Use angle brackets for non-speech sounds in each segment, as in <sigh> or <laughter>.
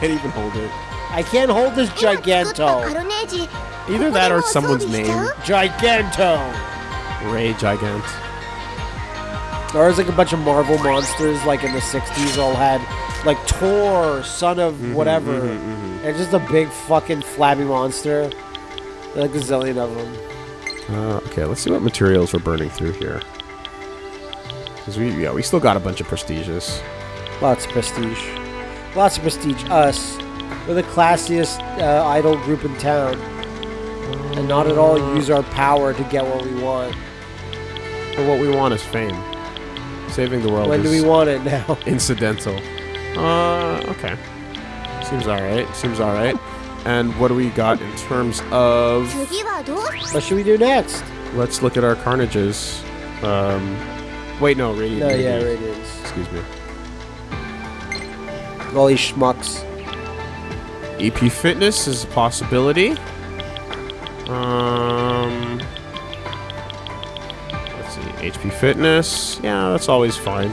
can't even hold it. I can't hold this giganto. Either that or someone's name. Giganto. Ray Gigant. There was like a bunch of Marvel monsters, like in the '60s, all had like Tor, son of mm-hmm, whatever, mm -hmm, mm -hmm, mm -hmm. and just a big fucking flabby monster. Like a zillion of them. Uh, okay, let's see what materials we're burning through here. Cause we yeah we still got a bunch of prestigious. Lots of prestige. Lots of prestige. Us. We're the classiest uh, idol group in town and not at all use our power to get what we want. But what we want is fame. Saving the world. When do we want it now? <laughs> incidental. Uh, okay. Seems all right. Seems all right. And what do we got in terms of? What should we do next? Let's look at our carnages. Um, wait, no, radiant. No, yeah. Excuse me. All these schmucks. EP fitness is a possibility. Um, let's see, HP fitness. Yeah, that's always fine.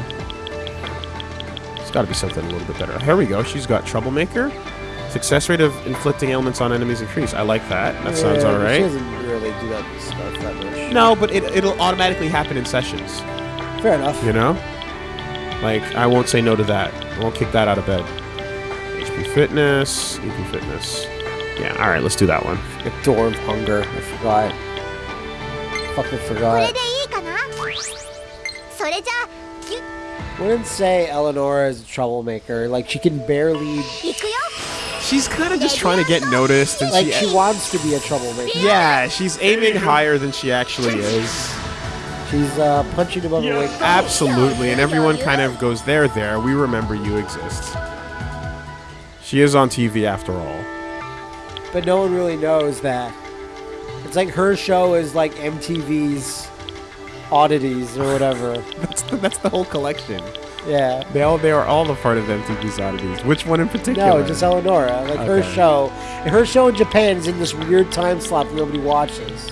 It's got to be something a little bit better. Here we go. She's got troublemaker. Success rate of inflicting ailments on enemies increase. I like that. That sounds Yeah, all She doesn't really do that stuff that much. No, but it, it'll automatically happen in sessions. Fair enough. You know? Like, I won't say no to that. I won't kick that out of bed. HP fitness, EP fitness. Yeah, alright, let's do that one. The Door of Hunger. I forgot. Fucking forgot. Wouldn't say Eleanor is a troublemaker. Like, she can barely... She's kind of just trying to get noticed. and Like, she, she wants to be a troublemaker. Yeah, she's aiming higher than she actually is. She's uh, punching above her weight. Absolutely, and everyone kind of goes, there, there, we remember you exist. She is on TV after all. But no one really knows that. It's like her show is like MTV's oddities or whatever. <laughs> That's the, that's the whole collection. Yeah. They all they are all a part of MTV's oddities. Which one in particular? No, just Eleonora. Like her show. Her show in Japan is in this weird time slot that nobody watches.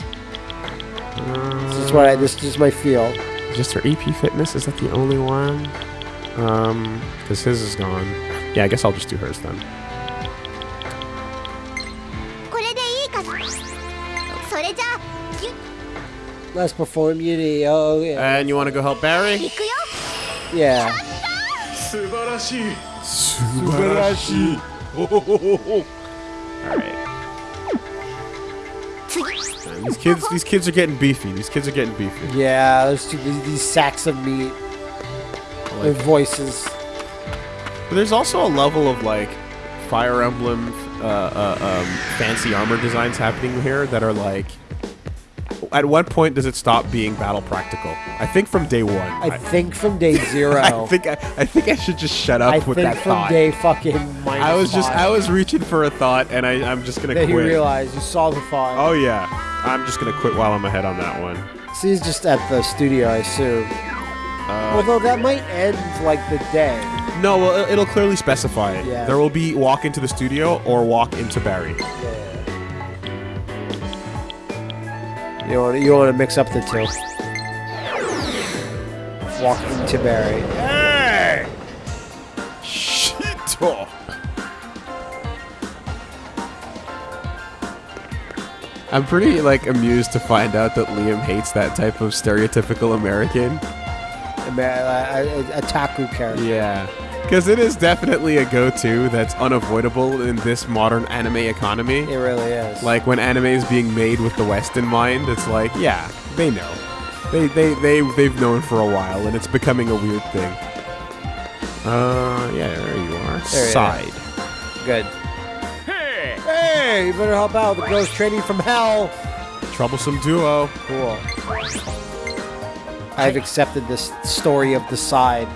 This is what I. This is my feel. Just her EP fitness is that the only one? Um, because his is gone. Yeah, I guess I'll just do hers then. Let's perform Yuri. Oh, yeah. And you want to go help Barry? Yeah. Subarashi. Alright. These kids, these kids are getting beefy. These kids are getting beefy. Yeah, there's two, these, these sacks of meat. Like Their voices. But there's also a level of like Fire Emblem uh, uh, um, fancy armor designs happening here that are like at what point does it stop being battle practical? I think from day one. I think from day <laughs> zero. I think I, I think I should just shut up I with think that from day fucking minus I was just. I was reaching for a thought, and I I'm just gonna Then you quit. realize you saw the thought. Oh yeah, I'm just gonna quit while I'm ahead on that one. So he's just at the studio, I assume. Uh, Although that might end like the day. No, well, it- it'll clearly specify it. Yeah. There will be walk into the studio or walk into Barry. You want you want to mix up the two. Walking to Barry. Hey! Shit! I'm pretty like amused to find out that Liam hates that type of stereotypical American. A, a, uh, a, a Taku character. Yeah. Because it is definitely a go-to that's unavoidable in this modern anime economy. It really is. Like when anime is being made with the West in mind, it's like, yeah, they know. They they they they've known for a while, and it's becoming a weird thing. Uh, yeah, there you are. There Side. good. Hey! Hey! You better help out. The girl's training from hell. Troublesome duo. Cool. I've accepted this story of the side.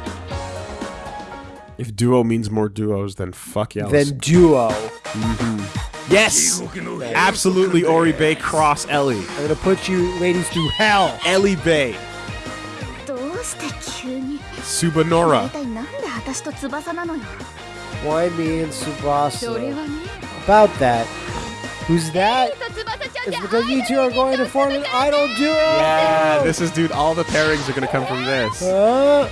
If duo means more duos, then fuck yeah. Then duo. Mm -hmm. Yes! Absolutely Oribe cross Ellie. I'm gonna put you ladies through hell. Ellie Bay. Subanora. Why me and Tsubasa? About that. Who's that? It's because you two are going to form an idol duo! Yeah, this is, dude, all the pairings are gonna come from this. Uh,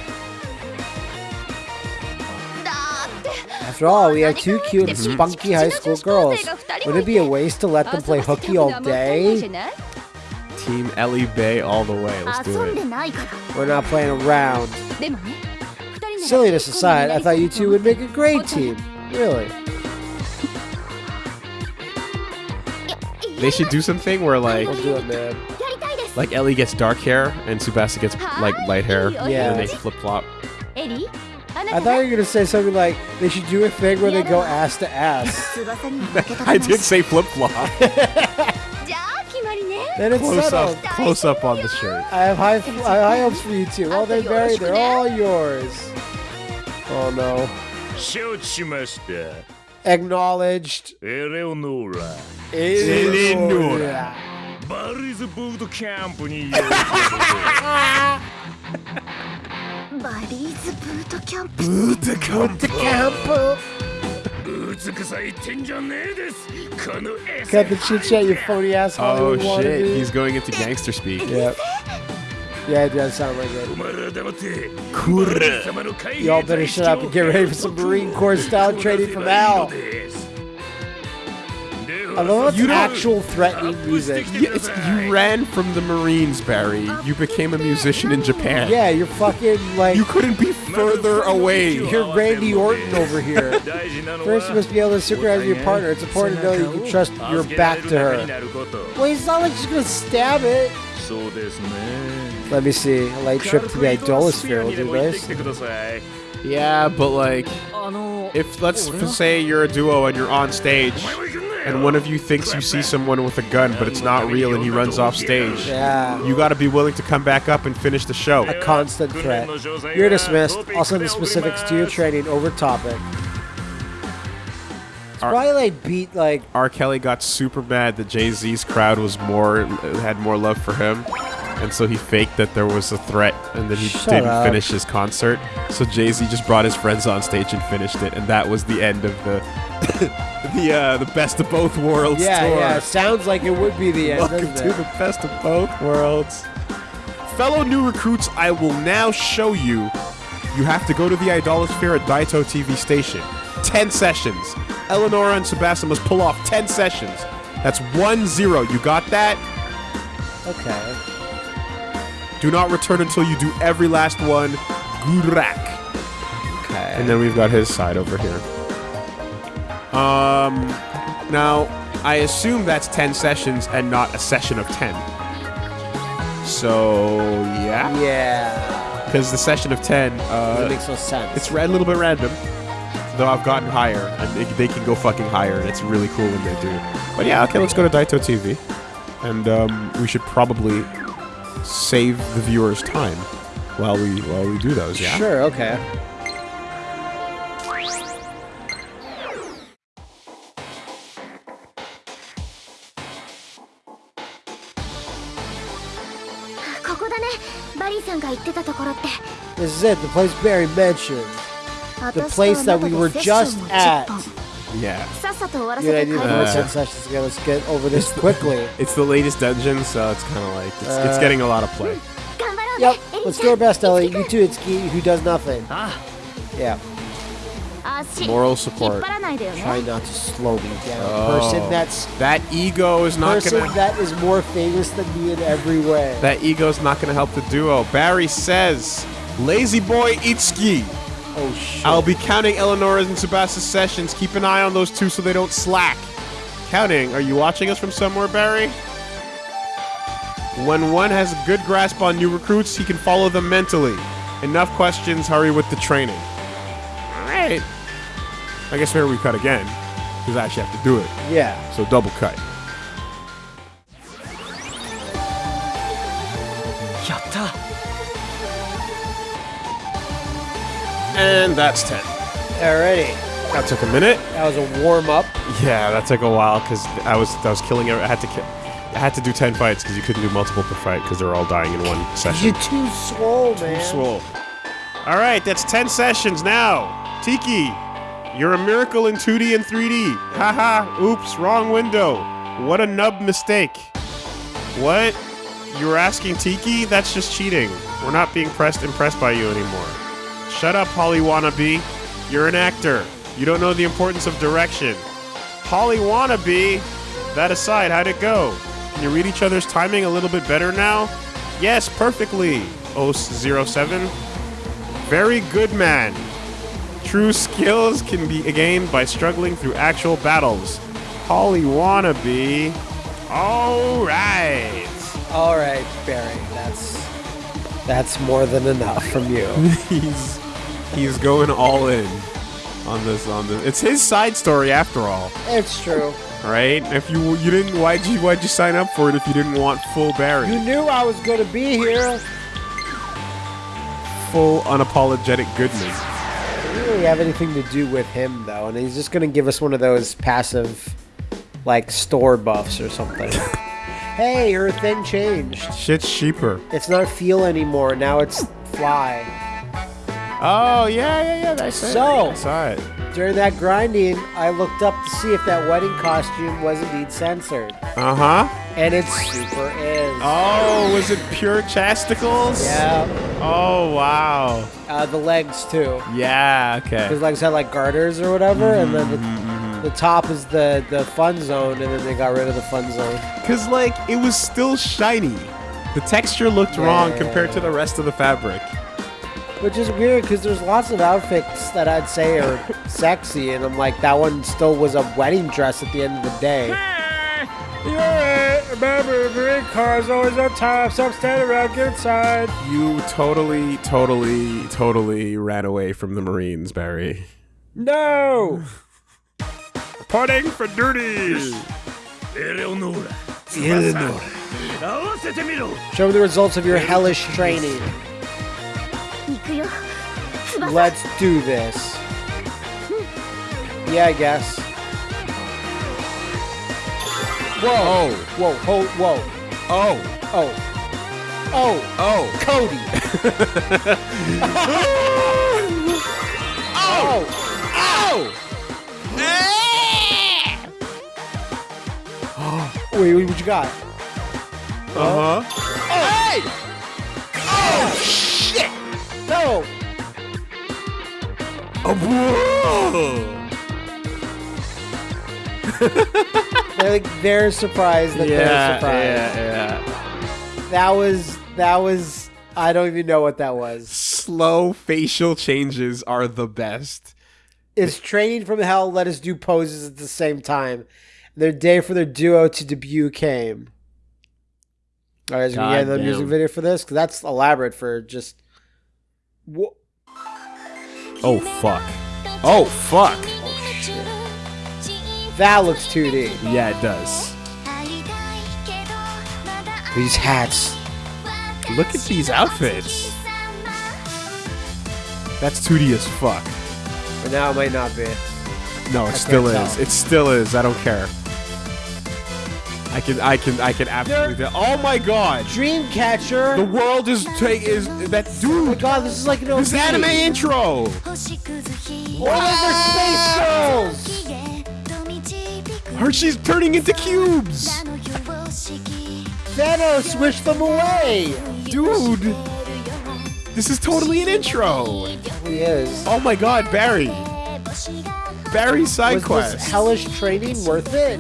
After all, we have two cute, mm-hmm. spunky high school girls. Would it be a waste to let them play hooky all day? Team Ellie Bay all the way. Let's do it. We're not playing around. Silliness aside, I thought you two would make a great team. Really. They should do something where like we'll it, Like Ellie gets dark hair and Tsubasa gets like light hair. Yeah. And they flip flop. I thought you were going to say something like they should do a thing where they go ass to ass. <laughs> <laughs> I did say flip flop. <laughs> then it's close up, close up on the shirt. I have high, high hopes for you too. Well, they're buried. They're all yours. Oh no. Shochimashita. Acknowledged. Eleonora. Eleonora. Bar is a boot camp. バリーズブートキャンプにようこバリーズブートキャンプ The camp. そ美さいってんじゃねえですこのエ Cut the chit chat, you phony ass Oh Hollywood shit, wannabe. he's going into gangster speak. Yep. Yeah, it does sound like お it. 前ら黙ってクール様の海兵 Y'all better shut up and get ready for some Marine Corps style training from Al. I love you actual threatening music. You, you ran from the Marines, Barry. You became a musician in Japan. Yeah, you're fucking like. You couldn't be further away. You're Randy Orton over here. First, you must be able to supervise your partner. It's important to know you can trust your back to her. Well, he's not like she's gonna stab it. Let me see. A light trip to the idolosphere will do this. Yeah, but like, if let's say you're a duo and you're on stage and one of you thinks you see someone with a gun, but it's not real, and he runs off stage. Yeah. You got to be willing to come back up and finish the show. A constant threat. You're dismissed. I'll send the specifics to your training over topic. It's Are- probably like beat like R. Kelly got super mad that Jay Z's crowd was more had more love for him, and so he faked that there was a threat, and then he Shut didn't up. finish his concert. So Jay Z just brought his friends on stage and finished it, and that was the end of the <coughs> the uh, the best of both worlds yeah tour. yeah. Sounds like it would be the end. Welcome to it? the best of both worlds. Fellow new recruits, I will now show you. You have to go to the Idolosphere at Daito TV station. 10 sessions. Eleonora and Sebastian must pull off 10 sessions. That's 1 0. You got that? Okay. Do not return until you do every last one. Gurak. Okay. And then we've got his side over here. Um, now, I assume that's 10 sessions and not a session of 10. So, yeah. yeah. Because the session of 10, It uh, makes no sense. it's a little bit random. Though I've gotten higher, and they, they can go fucking higher, and it's really cool when they do. But yeah, okay, let's go to Daito TV. And um, we should probably save the viewers time while we while we do those, yeah? Sure. Okay. " This is it, the place Barry mentioned. The place that we were just at. Yeah. Good idea Let's get over this <laughs> quickly. It's the latest dungeon, so it's kind of like, it's, uh, it's, getting a lot of play. Yep, let's do our best, Ellie. You too, Itsuki, who does nothing. Ah. Yeah. Moral support. Try not to slow me down. Oh. Person that's that ego is not person gonna. that is more famous than me in every way. That ego is not gonna help the duo. Barry says "Lazy boy Itsuki." Oh shit. I'll be counting Eleonora's and Sebastian's sessions. Keep an eye on those two so they don't slack. Counting. Are you watching us from somewhere, Barry? When one has a good grasp on new recruits, he can follow them mentally. Enough questions. Hurry with the training. All right. I guess here we cut again because I actually have to do it. yeah. So double cut. And that's 10. Alrighty. That took a minute. That was a warm up. Yeah, that took a while because I was I was killing. every- I had to kill. I had to do ten fights because you couldn't do multiple per fight because they're all dying in one session. You're too swole, man. Too Swole. All right, that's 10 sessions now. Tiki, you're a miracle in 2D and 3D. Haha, oops, wrong window. What a nub mistake. What? You were asking Tiki? That's just cheating. We're not being pressed impressed by you anymore. Shut up, Holly Wannabe. You're an actor. You don't know the importance of direction. Holly Wannabe! That aside, how'd it go? Can you read each other's timing a little bit better now? Yes, perfectly. 007. Very good man. True skills can be gained by struggling through actual battles. Holly Wannabe. Alright. All right, Barry. That's that's more than enough from you. <laughs> he's he's going all in on this on this. It's his side story after all, it's true. right? If you you didn't why'd you why'd you sign up for it if you didn't want full Barry? You knew I was going to be here. Full unapologetic goodness. Didn't really have anything to do with him though, and he's just going to give us one of those passive, like store buffs or something. <laughs> hey, your thing changed. Shit's cheaper. It's not feel anymore. Now it's fly. Oh yeah, yeah, yeah. I saw So- it. I saw it. During that grinding, I looked up to see if that wedding costume was indeed censored, Uh huh. and it super is. Oh, was it pure chasticles? Yeah, Oh wow. uh, the legs too. Yeah. Okay. His legs had like garters or whatever, and then the, the top is the the fun zone, and then they got rid of the fun zone. Cause like it was still shiny. The texture looked wrong Yeah. compared to the rest of the fabric. Which is weird because there's lots of outfits that I'd say are <laughs> sexy, and I'm like, that one still was a wedding dress at the end of the day. You're right. remember, green car is always on top, so I'm standing around, inside. You totally, totally, totally ran away from the Marines, Barry. No! <laughs> Parting for duties! Eleonora. Eleonora. Show me the results of your hellish training. Let's do this. Yeah, I guess. Whoa. Oh. Whoa, whoa, whoa. Oh. Oh. Oh. Oh. Cody. <laughs> Oh. oh. Oh. Wait, wait, what you got? Uh-huh. Oh. Hey! Oh, no! Oh. <laughs> They're like they're surprised that they're Yeah. surprised. Yeah. Yeah. That was that was I don't even know what that was. Slow facial changes are the best. It's training from hell. Let us do poses at the same time. Their day for their duo to debut came. All right, so we get the music video for this because that's elaborate for just. Wha- Oh fuck. Oh fuck. That looks 2D. Yeah, it does. These hats. Look at these outfits. That's 2D as fuck. But now it might not be. No, it I still is. tell. It still is. I don't care. I can, I can, I can absolutely. tell. Oh my god! Dreamcatcher. The world is ta- is that oh my god, this is like an OP. This anime intro. Oh, their space girls. Her, she's turning into cubes. Thanos, wish them away. Dude, this is totally an intro. He is. Oh my god, Barry. Barry side Was quest. hellish training worth it?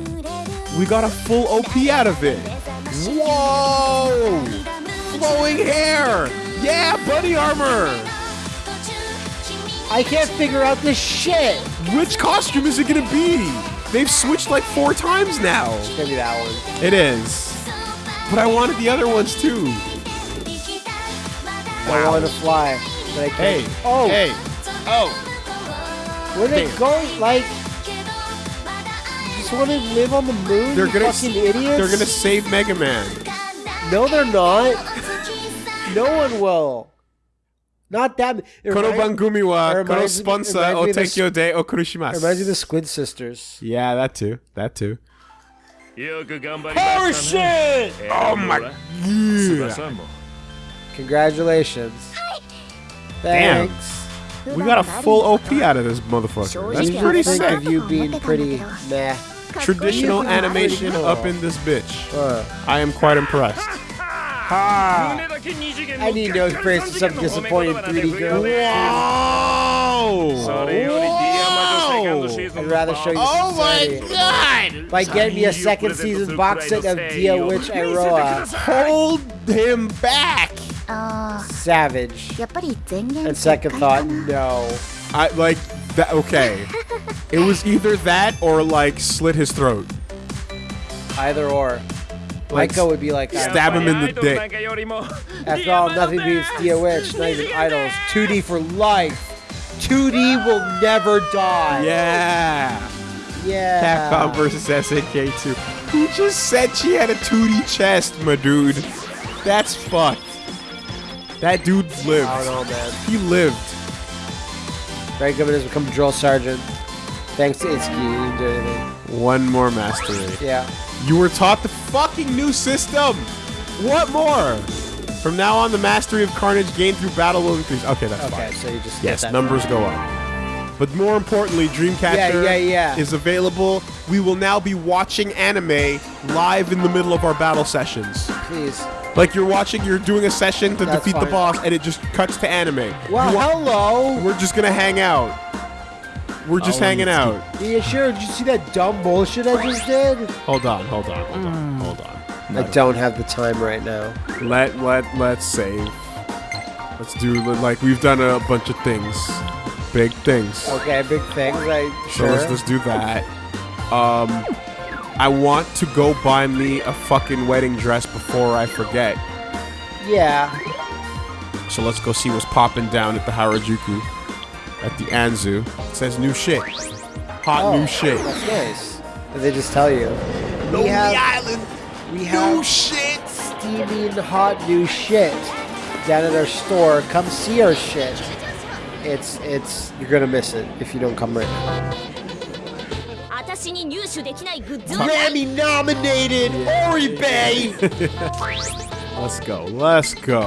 We got a full OP out of it. Whoa! Flowing hair. Yeah, buddy armor. I can't figure out this shit. Which costume is it gonna be? They've switched like four times now. It's gonna be that one. It is. But I wanted the other ones too. I want to fly, but I Hey. can't. Oh, Hey. Oh. where they going? Like, just want to live on the moon. They're gonna fucking idiots. They're gonna save Mega Man. No, they're not. no one will. Not that. Kono Bangumi wa Kono Sponsa o Tekyo Okurushimasu. Reminds me of the Squid Sisters. Yeah, that too. That too. Oh shit! Oh my god. Congratulations. Thanks. Damn. We got a full OP out of this motherfucker. That's pretty sick. of you being pretty meh traditional animation up in this bitch. I am quite impressed. Ha! I need to experience some disappointing 3D girl. Wow! I'd rather show you Oh my god! By getting me a second season box set of Dia Witch Iroa. Hold him back! Savage. And second thought, no. I like that. Okay, it was either that or like slit his throat. Either or. Like, Maiko would be like, uh, Stab him in the dick. after all, nothing beats Dia Witch, not even idols. 2D for life. 2D will never die. Yeah. Yeah. Capcom versus SNK 2. Who just said she had a 2D chest, my dude? That's fucked. That dude lived. I don't know, man. He lived. Very good has become drill sergeant. Thanks to Itsuki, you didn't do anything. One more mastery. Yeah. You were taught the fucking new system. What more? From now on, the mastery of Carnage gained through battle will increase. Okay, that's Okay, fine. so you just Yes, numbers go up. But more importantly, Dreamcatcher Yeah, yeah, yeah. is available. We will now be watching anime live in the middle of our battle sessions. Please. Like you're watching, you're doing a session to That's defeat the boss, and it just cuts to anime. Well, wa- hello. we're just gonna hang out. We're just Oh, hanging out. Yeah, sure. Did you see that dumb bullshit I just did? Hold on, hold on, hold on, mm. hold on. I don't have the time right now. Let let let's save. Let's do like we've done a bunch of things, big things. Okay, big things. I So sure. let's just do that. Um, I want to go buy me a fucking wedding dress before I forget. yeah. So let's go see what's popping down at the Harajuku, at the Anzu. It says new shit, hot Oh, new shit. That's nice. Did they just tell you? We have Island, we have shit. steaming hot new shit down at our store. Come see our shit it's it's you're gonna miss it if you don't come right now. Grammy nominated Oribe. <laughs> Let's go. Let's go.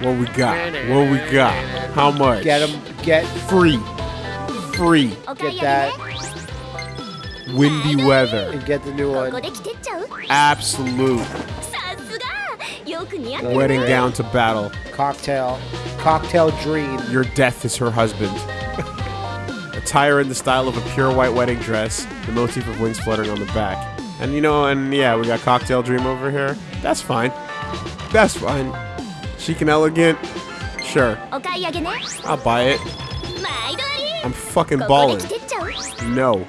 What we got? What we got? How much? Get them. Get free. Free. Get that. Windy weather. And get the new one. Absolute. Wedding gown to battle. Cocktail. Cocktail dream. Your death is her husband. <laughs> Attire in the style of a pure white wedding dress, the motif of wings fluttering on the back. And you know, and yeah, we got Cocktail Dream over here. That's fine. That's fine. Chic and elegant. Sure. I'll buy it. I'm fucking balling. No.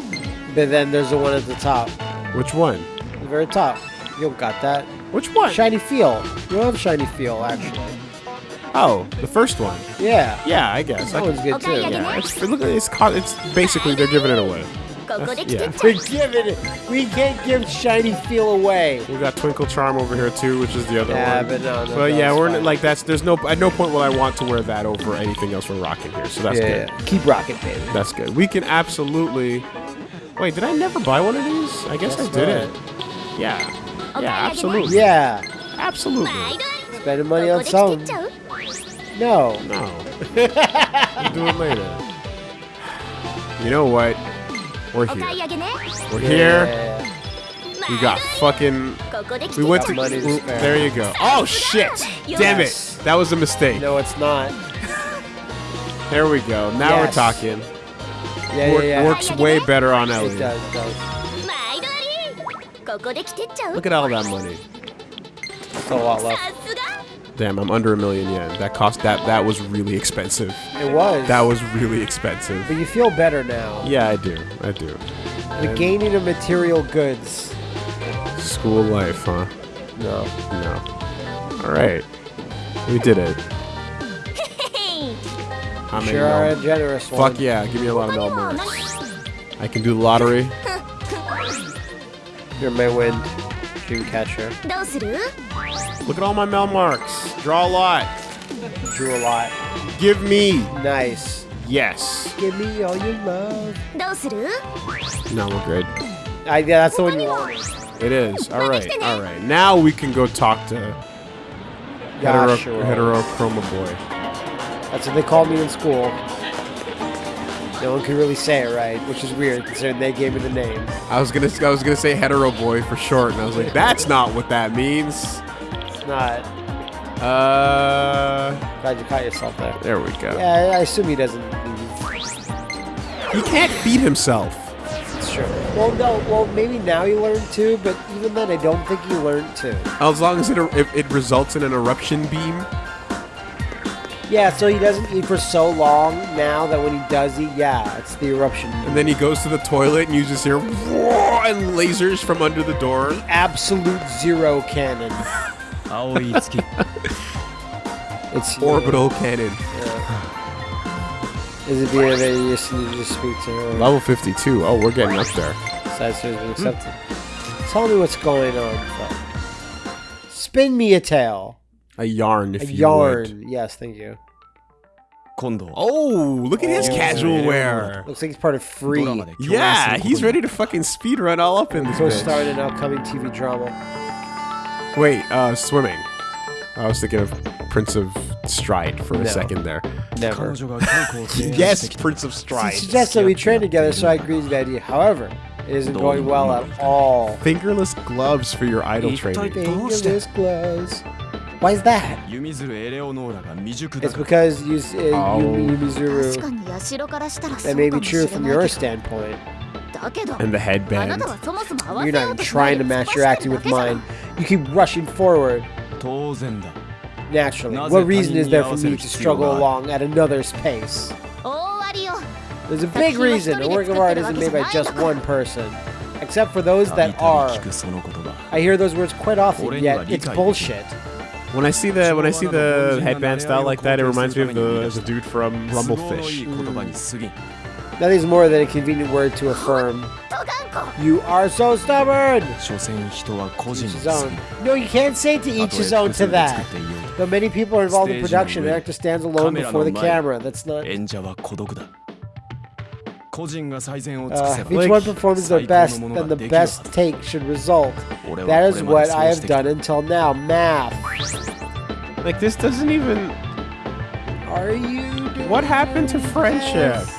But then there's the one at the top. Which one? The very top. You got that. Which one? Shiny Feel. You love Shiny Feel, actually. Oh, the first one. Yeah. Yeah, I guess. That one's good too. Yeah. It's, look, it's, it's basically they're giving it away. Yeah. We're giving it. We can't give shiny feel away. We got Twinkle Charm over here too, which is the other yeah, one. But, no, no, but yeah, we're in, like that's. There's no. At no point will I want to wear that over anything else we're rocking here. So that's yeah, good. Yeah. Keep rocking, baby. That's good. We can absolutely. Wait, did I never buy one of these? I guess that's I did right. Yeah. Yeah, absolutely. Yeah. Absolutely. Spending money on something. No. No. we'll do it later. You know what? We're here. We're here. Yeah. We got fucking. We went to. There you go. Oh shit! Damn it! That was a mistake. No, it's not. there we go. Now yes. we're talking. Yeah, yeah, yeah. Works way better on Ellie. It does, does. Look at all that money. So a lot left. Damn, I'm under a million yen. That cost that that was really expensive. It was. That was really expensive. But you feel better now. Yeah, I do. I do. The and gaining of material goods. School life, huh? No. No. All right. We did it. <laughs> I'm sure are a generous Fuck yeah, give me a lot of Melbourne. I can do the lottery. You're Maywind, Dreamcatcher. Look at all my mail marks. Draw a lot. Drew a lot. Give me. Nice. Yes. Give me all your love. No, we're good. I, yeah, that's the one you want. It is. All right. All right. Now we can go talk to Hetero, Hetero Chroma Boy. That's what they called me in school. No one could really say it right, which is weird considering they gave me the name. I was gonna I was gonna say hetero boy for short, and I was like, that's not what that means. It's not. Uh, Glad you caught yourself there. there we go. Yeah, I assume he doesn't. He can't feed himself. True. Well, no. Well, maybe now he learned to, but even then, I don't think he learned to. As long as it if it results in an eruption beam. Yeah, so he doesn't eat for so long now that when he does eat, yeah, it's the eruption. And then he goes to the toilet and you just hear and lasers from under the door. The absolute zero cannon. <laughs> oh, <laughs> it's it's orbital yeah. cannon. Yeah. Is it the other you just need to speak to? Level 52. Oh, we're getting up there. Side so accepted. Hmm. Tell me what's going on. Spin me a tale. A yarn, if a you yarn. Would. Yes, thank you. Kondo. Oh, look at oh, his casual wear. Looks like he's part of Free. Yeah, he's ready to fucking speed run all up in this. Go start an upcoming TV drama. Wait, uh, swimming. I was thinking of Prince of Stride for a no. second there. Never. <laughs> yes, Prince of Stride. She suggests that we train together, so I agree with the idea. However, it isn't going well at all. Fingerless gloves for your idol training. Fingerless gloves. Why is that? It's because you, uh, Yumi, Yumizuru. That may be true from your standpoint. And the headband. You're not even trying to match your acting with mine. You keep rushing forward. Naturally, what reason is there for me to struggle along at another's pace? There's a big reason a work of art isn't made by just one person. Except for those that are. I hear those words quite often, yet it's bullshit. When I see the when I see the headband style like that, it reminds me of the, the dude from Rumblefish. Mm. That is more than a convenient word to affirm. You are so stubborn! No, you can't say to each his own to that. Though many people are involved in production, the actor stands alone before the camera. That's not... Uh, if each one performs their best, then the best take should result. That is what I have done until now, math. Like, this doesn't even... Are you What happened to friendship? This?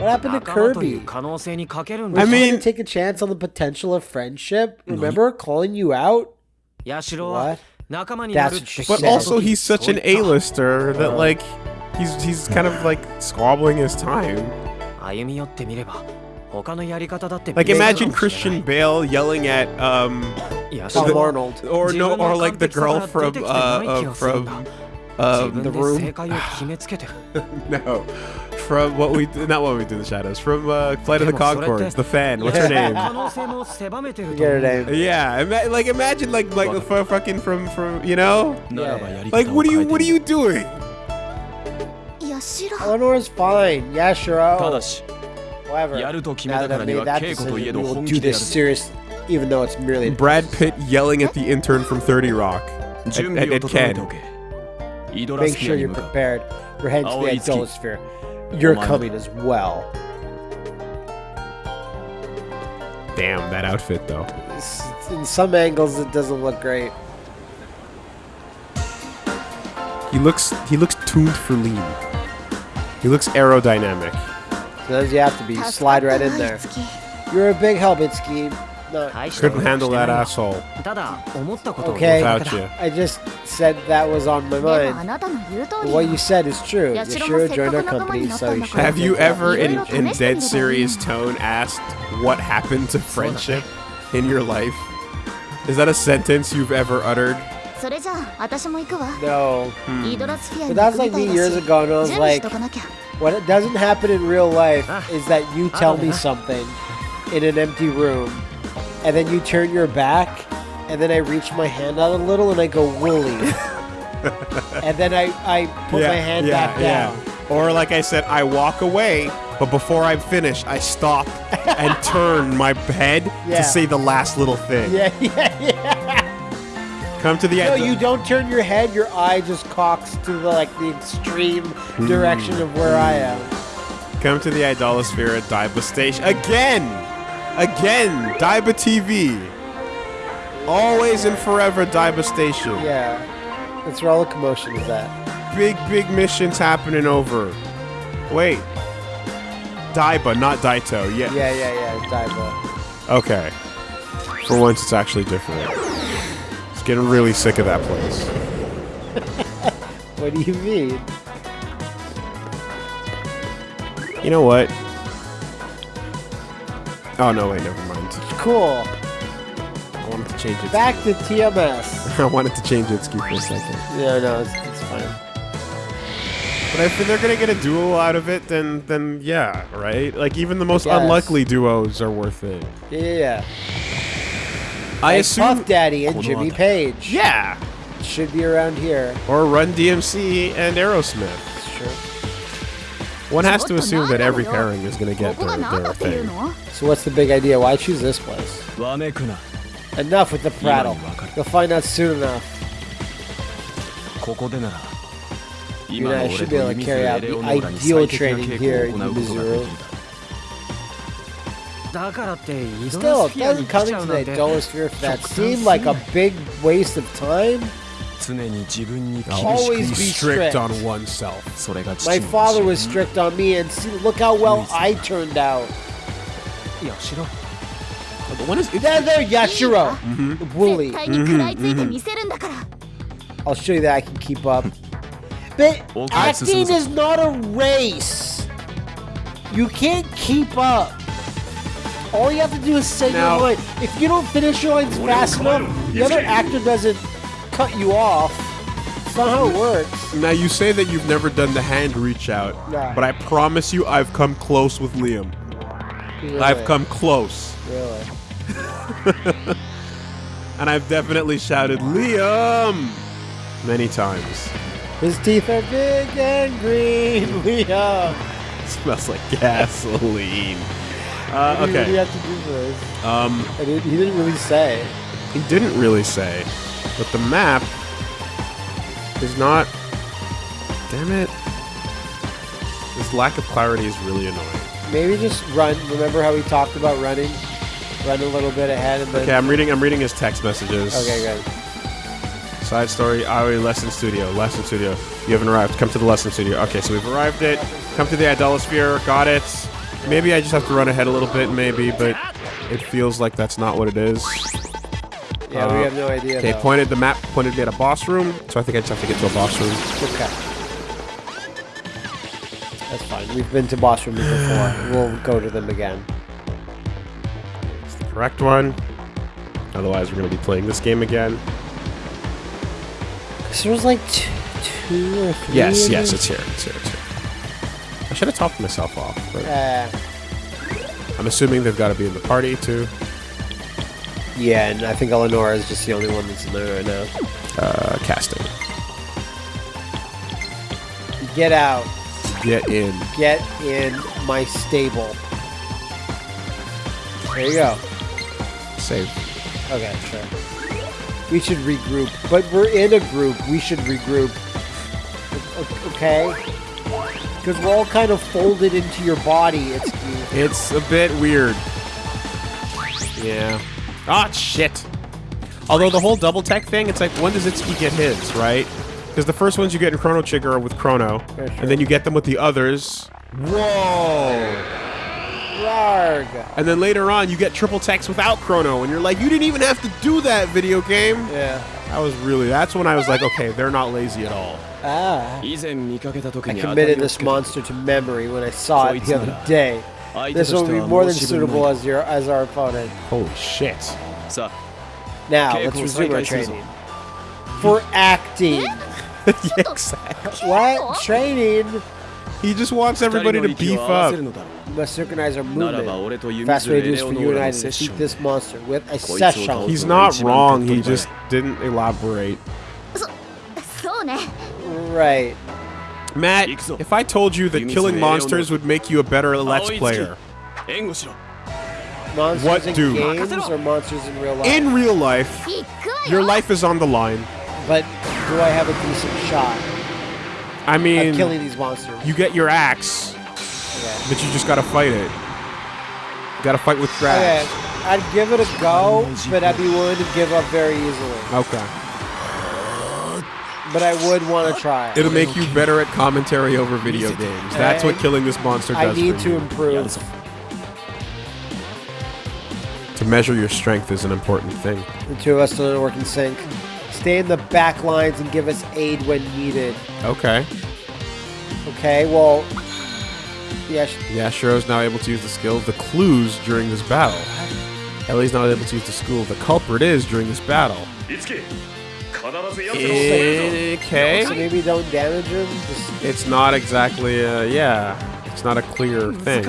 What happened to Kirby? I mean... Take a chance on the potential of friendship? Remember calling you out? What? That's what she but also, he's such an A-lister that, like, he's, he's kind of, like, squabbling his time. Like imagine Christian Bale yelling at um the, Arnold or no or like the girl from uh, uh from uh, the room. no, from what we not what we do in the shadows. From uh, Flight of the Conchords, the fan. What's her name? Yeah, like imagine like like the fucking from from you know. Yeah. Like what are you what are you doing? Eleanor's fine. Yashiro. However, now that I've made that decision, we will do this seriously, even though it's merely... Brad Pitt yelling at the intern from 30 Rock. Make sure you're prepared. We're heading to the Idolosphere. You're coming as well. Damn, that outfit, though. In some angles, it doesn't look great. He looks he looks tuned for lean. He looks aerodynamic. Sometimes you have to be. Slide right in there. You're a big help, Itsuki. No. Couldn't handle that asshole. Okay, without you. I just said that was on my mind. But what you said is true. Yashiro joined our company, so you Have you ever, in, in dead serious tone, asked what happened to friendship in your life? Is that a sentence you've ever uttered? No. Hmm. But like me years ago, and I was like, what it doesn't happen in real life Ah. is that you tell me something in an empty room, and then you turn your back, and then I reach my hand out a little, and I go woolly, <laughs> and then I, I put my hand back down. Or like I said, I walk away, but before I finish, I stop and turn my head Yeah. to say the last little thing. Yeah, <laughs> yeah, yeah. Come to the end. No, you don't turn your head. Your eye just cocks to the like the extreme hmm. direction of where I am. Come to the Idolosphere at Daiba Station again, again. Daiba TV. Always and forever, Daiba Station. Yeah, that's where all the commotion is at. Big, big missions happening over. Wait. Daiba, not Daito. Yeah. Yeah, yeah, yeah. Dive Okay. For once, it's actually different. Getting really sick of that place. <laughs> What do you mean? You know what? Oh no! Wait, never mind. Cool. I wanted to change it. Back to TMS. <laughs> I wanted to change it ski for a second. Yeah, no, it's, it's fine. But if they're gonna get a duo out of it, then then yeah, right? Like even the most Yes. unlikely duos are worth it. Yeah, yeah. yeah. I assume Puff Daddy and Jimmy Page. Yeah, should be around here. Or Run DMC and Aerosmith. Sure. One has to assume that every pairing is going to get their, their thing. So what's the big idea? Why choose this place? Enough with the prattle. You'll find out soon enough. You know, I should be able to carry out the ideal training here in Missouri. Still, it doesn't coming to that dollar sphere That seem like a big waste of time? Always be strict on oneself. My father was strict on me, and see, look how well I turned out. When is there, there, Yashiro! Mm -hmm. Wooly. Mm -hmm. Mm -hmm. I'll show you that I can keep up. <laughs> But acting is not a race. You can't keep up. All you have to do is say Now- your line. If you don't finish your lines fast enough, the other actor doesn't cut you off. It's not how it works. Now you say that you've never done the hand reach out, Yeah. but I promise you, I've come close with Liam. I've come close, Really. <laughs> and I've definitely shouted Liam many times. His teeth are big and green. <laughs> Liam. smells like gasoline. Uh, What do you okay. have to do this? Um, I didn't, he didn't really say. he didn't really say, but the map is not. Damn it! This lack of clarity is really annoying. Maybe just run. Remember how we talked about running? Run a little bit ahead and then. Okay, I'm reading. I'm reading his text messages. Okay, good. Side story, Aoi Lesson Studio. Lesson Studio. You haven't arrived. Come to the Lesson Studio. Okay, so we've arrived it. Come to the Idolosphere. Got it. Maybe I just have to run ahead a little bit, maybe, but it feels like that's not what it is. Yeah, Uh, we have no idea. Okay, pointed the map pointed me at a boss room, so I think I just have to get to a boss room. Okay. That's fine. We've been to boss rooms before. <sighs> We'll go to them again. It's the correct one. Otherwise, we're going to be playing this game again. Cause there was like two, two or three. Yes, yes, it's here. It's here. It's here. Should have topped myself off, but Uh, I'm assuming they've got to be in the party too. yeah, and I think Eleonora is just the only one that's in there right now. Uh, casting. Get out. Get in. Get in my stable. There you go. Save. Okay, sure. We should regroup, but we're in a group. We should regroup. Okay? Because we're all kind of folded into your body. It's It's a bit weird. Yeah. Ah, shit. Although the whole double tech thing, it's like, when does Itsuki get his, right? Because the first ones you get in Chrono Trigger are with Chrono, sure. and then you get them with the others. Whoa! And then later on, you get triple techs without Chrono, and you're like, you didn't even have to do that, video game. Yeah. That was really, that's when I was like, okay, they're not lazy at all. Ah. I committed this monster to memory when I saw it the other day. This will be more than suitable as your as our opponent. Holy shit. Now, let's resume our training. For acting. Eh? <laughs> yeah, exactly. What? Training? He just wants everybody to beef up. We must synchronize our movement. Fast way to do is for you and I to defeat this monster with a session. He's not wrong, he just didn't elaborate. So, so, Right. Matt, if I told you that killing monsters would make you a better Let's Player, monsters what in do? games or monsters in real life? In real life, your life is on the line. But do I have a decent shot? I mean, of killing these monsters. You get your axe, but you just gotta fight it. You gotta fight with trash. Okay. I'd give it a go, but I'd be willing to give up very easily. Okay. But I would want to try. It'll make you better at commentary over video games. That's what killing this monster I does I need for to you. improve. To measure your strength is an important thing. The two of us don't work in sync. Stay in the back lines and give us aid when needed. Okay. Okay, well, yeah, sh- Yashiro's now able to use the skill of the clues during this battle. Ellie's not able to use the skill the culprit is during this battle. い Okay. So maybe don't damage him? It's not exactly, a yeah. It's not a clear thing.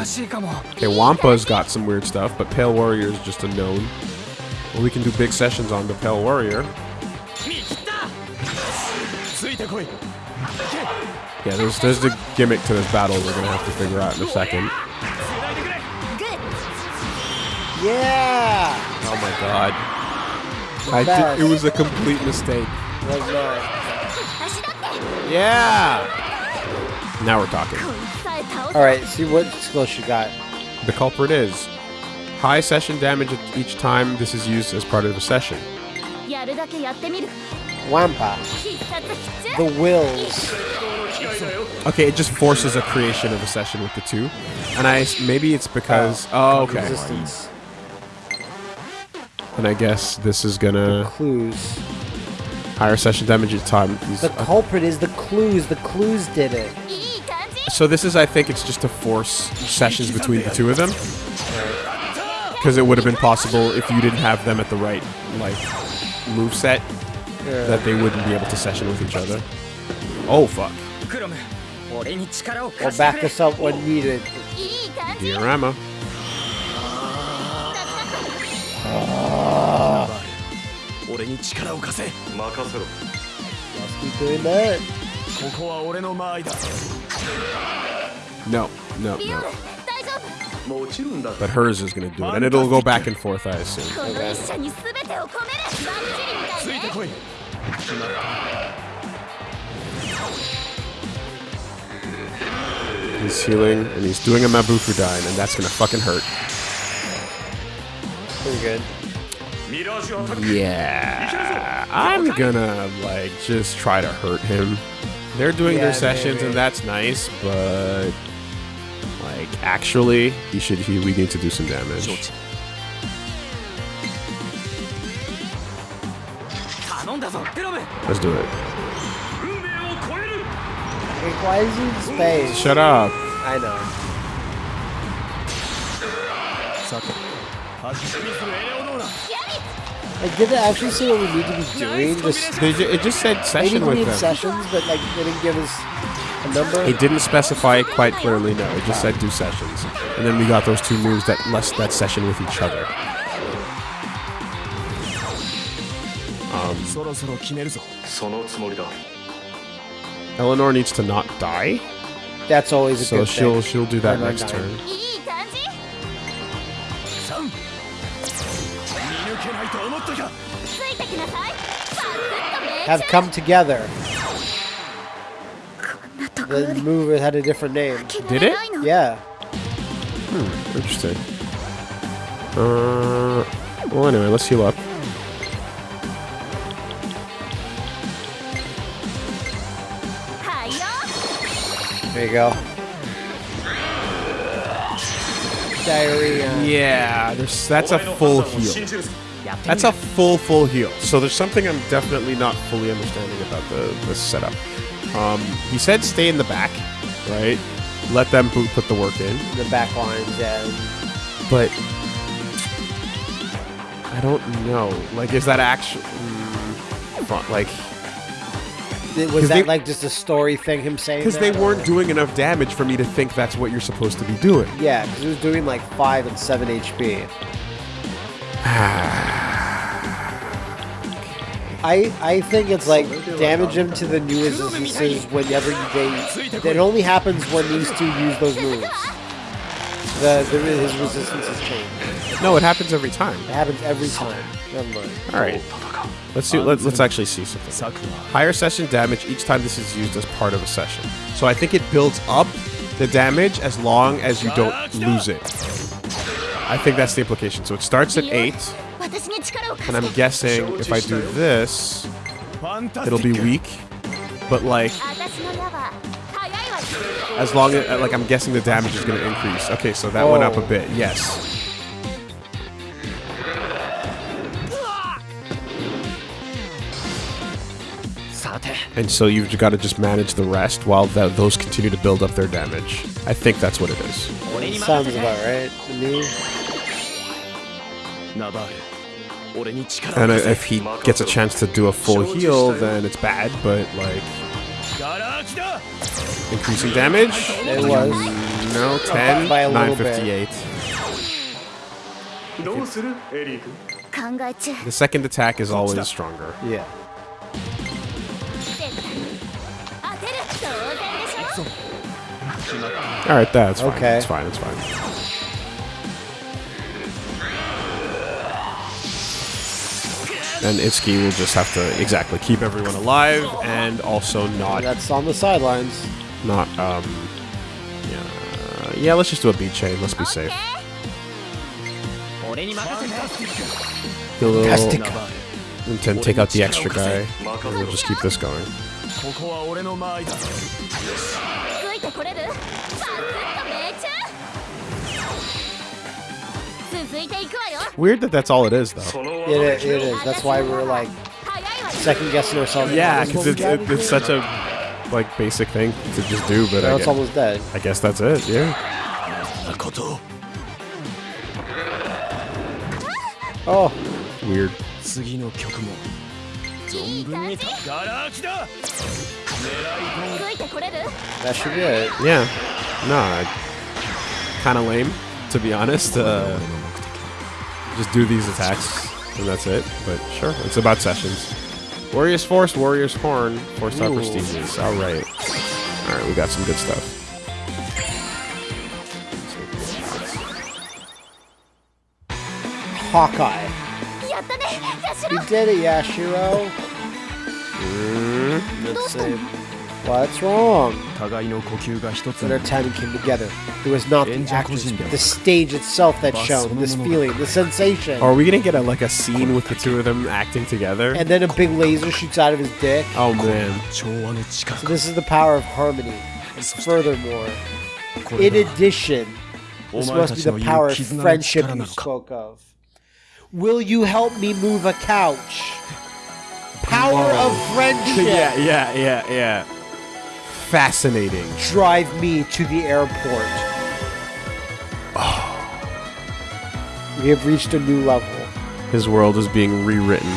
Okay, Wampa's got some weird stuff, but Pale Warrior is just a known. Well, we can do big sessions on the Pale Warrior. Yeah, there's there's the gimmick to this battle we're gonna have to figure out in a second. Yeah. Oh my god. I it was a complete mistake. Was not. Yeah! Now we're talking. Alright, see what skill she got. The culprit is high session damage each time this is used as part of a session. Wampa. The wills. Okay, it just forces a creation of a session with the two. And I maybe it's because oh, okay. Resistance. And I guess this is gonna... The clues. Higher session damage each time. The culprit is the clues. The clues did it. So this is, I think, it's just to force sessions between the two of them. Because it would have been possible if you didn't have them at the right, like, move set, yeah. that they wouldn't be able to session with each other. Oh, fuck. Or back us up when needed. Diarama. 俺に力を貸せ任せろ No, no, no. But hers is gonna do it, and it'll go back and forth, I assume. He's healing, and he's doing a Mabufudyne, and that's gonna fucking hurt. Pretty good. Yeah. I'm gonna, like, just try to hurt him. They're doing yeah, their sessions, maybe. and that's nice, but. Like, actually, he should. He, we need to do some damage. Let's do it. Why is he in space? Shut up. I know. Suck it. Like, did they actually say what we need to be doing? Just, they ju it just said session they with them. sessions, but like they didn't give us a number. It didn't specify quite clearly. No, it just wow. said do sessions, and then we got those two moves that less that session with each other. Um, Eleanor needs to not die. That's always a so good she'll she'll do that Eleanor next dying. turn. have come together. The move had a different name. Did it? Yeah. Hmm, interesting. Uh, well, anyway, let's heal up. There you go. Diarahan. Yeah, that's a full heal. That's a full, full heel. So there's something I'm definitely not fully understanding about the, the setup. Um, he said stay in the back, right? Let them put the work in. The back line, yeah. But I don't know. Like, is that actually mm, front? Like, was that they, like just a story thing? Him saying because they weren't doing enough damage for me to think that's what you're supposed to be doing. Yeah, because he was doing like five and seven HP. <sighs> I I think it's like damage him to the new instances whenever you- they. It only happens when these two use those moves. The, the his resistance has changed. No, it happens every time. It happens every time. Never mind. All right. Let's see. Let, let's actually see something. Higher session damage each time this is used as part of a session. So I think it builds up the damage as long as you don't lose it. I think that's the implication. So it starts at 8. And I'm guessing if I do this, it'll be weak. But like... As long as, like, I'm guessing the damage is going to increase. Okay, so that oh. went up a bit. Yes. And so you've got to just manage the rest while th those continue to build up their damage. I think that's what it is. Sounds about right to me. And if he gets a chance to do a full heal, then it's bad, but like... Increasing damage? It was. No, 10, 958. The second attack is always stronger. Yeah. Alright, that's fine. Okay. It's fine, it's fine. And Itsuki will just have to exactly keep everyone alive and also not. That's on the sidelines. Not um. Yeah, yeah. Let's just do a B chain. Let's be safe. Fantastic. And then take out the extra guy. And we'll just keep this going. Weird that that's all it is, though. It is. That's why we're like second guessing ourselves. Yeah, because it's, it, it's such a like basic thing to just do, but now I it's guess, almost dead. I guess that's it. Yeah. Oh, weird. That should be it. Yeah. No, kind of lame, to be honest. Uh, just do these attacks, and that's it. But sure, it's about sessions. Warriors Force, Warriors Horn, horse star prestiges. All right, all right, we got some good stuff. Hawkeye. You did it, Yashiro. Mm, let's see. What's wrong? Their timing came together. It was not the actors, but the stage itself that shone, this feeling, the sensation. Are we gonna get a, like a scene with the two of them acting together? And then a big laser shoots out of his dick. Oh man! So this is the power of harmony. And furthermore, in addition, this must be the power of friendship you spoke of. Will you help me move a couch? Power of friendship. <laughs> yeah, yeah, yeah, yeah. Fascinating. Drive me to the airport. Oh. We have reached a new level. His world is being rewritten.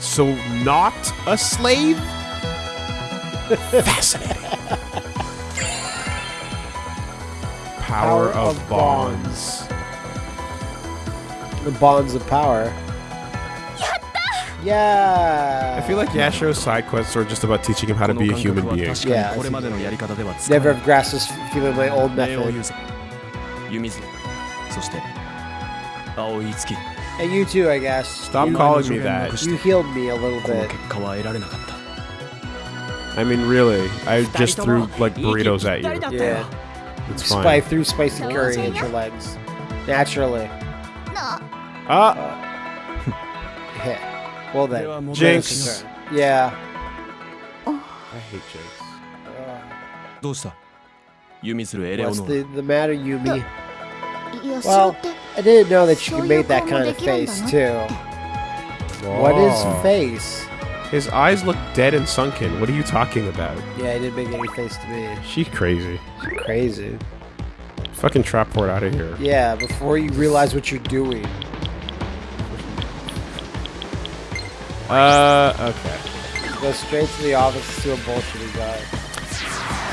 So not a slave? <laughs> Fascinating. Power, Power of, of bonds. The bonds of power. Yeah. I feel like Yashiro's side quests are just about teaching him how to be a human being. Yeah. Never have grasped this feeling my old method. And you too, I guess. Stop you, calling me that. You healed me a little bit. I mean, really, I just threw, like, burritos at you. Yeah. It's fine. I threw spicy curry at your legs. Naturally. Ah! <laughs> Uh, Well では then. 問題は Jinx. 違う Yeah. I hate Jinx. どうした弓するエレオ What's ノー the, the matter, Yumi? ヤシロ Well, って I didn't know that you So could you make that call kind of Ricky Ramba, face no? too. What is Whoa. face? His eyes look dead and sunken. What are you talking about? Yeah, he didn't make any face to me. She's crazy. Crazy. Fucking trap port out of here. Yeah, before you realize what you're doing. Uh, okay. Go straight to the office to a bullshitty guy.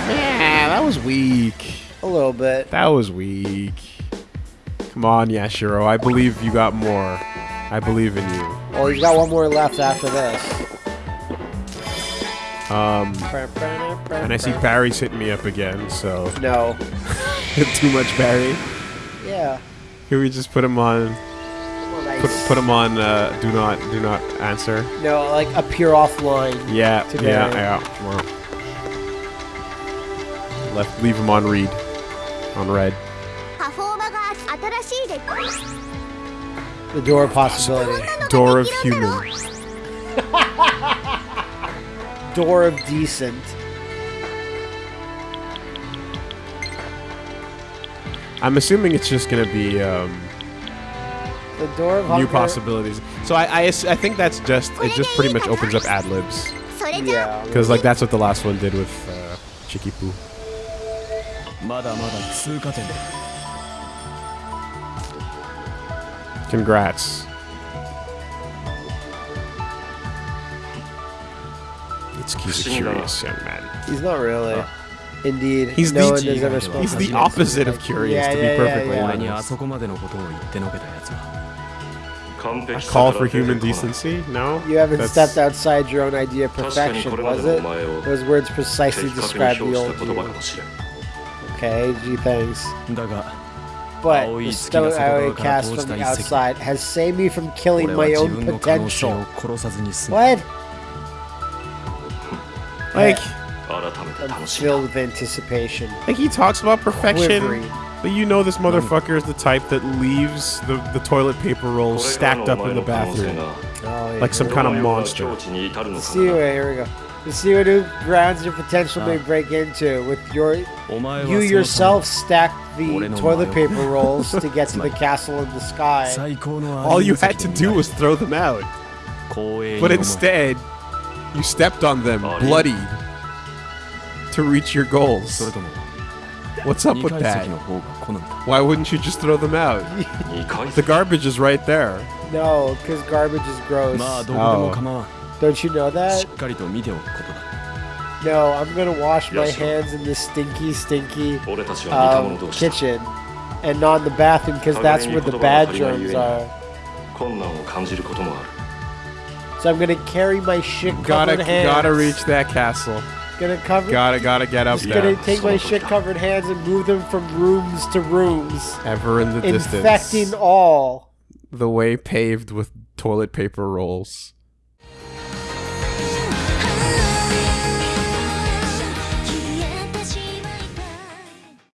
Yeah, that was weak. A little bit. That was weak. Come on, Yashiro. I believe you got more. I believe in you. Oh, he's got one more left after this. Um, and I see Barry's hitting me up again, so No. <laughs> Too much Barry. Yeah. Can we just put him on? Put, put them on uh, do not do not answer. No, like appear offline. Yeah, today. yeah, yeah. Left, leave them on read, on red. The door of possibility. Door of human. <laughs> door of decent. I'm assuming it's just gonna be. Um, the door of. New possibilities. So I, I, I think that's just, it just pretty much opens up ad libs. Yeah. Because, like, that's what the last one did with uh, Chicky Poo. Congrats. It's he's a curious young man. He's not really. Oh. Indeed. He's no the, one has ever spoken. He's the opposite of curious, yeah, to be yeah, perfectly yeah, honest a call for human decency? No? You haven't That's... stepped outside your own idea of perfection, was it? Those words precisely describe the old you. Okay, gee, thanks. But the stone I cast from the outside has saved me from killing my own potential. What? Like... I'm filled with anticipation. Like he talks about perfection. Quivering. But you know this motherfucker is the type that leaves the, the toilet paper rolls stacked up in the bathroom. Oh, yeah. Like some kind of monster. Let's see here we go. Let's see what new grounds your potential may break into with your... You yourself stacked the toilet paper rolls to get to <laughs> the castle in the sky. All you had to do was throw them out. But instead, you stepped on them, bloodied, to reach your goals. What's up with that? Why wouldn't you just throw them out? <laughs> the garbage is right there. No, because garbage is gross. Oh. Don't you know that? No, I'm gonna wash my hands in the stinky, stinky um, kitchen, and not in the bathroom because that's where the bad germs are. So I'm gonna carry my shit. Gotta, gotta reach that castle. Gonna cover. Gotta, gotta get up just gonna take my shit covered hands and move them from rooms to rooms, Ever in the infecting distance. Infecting all. The way paved with toilet paper rolls.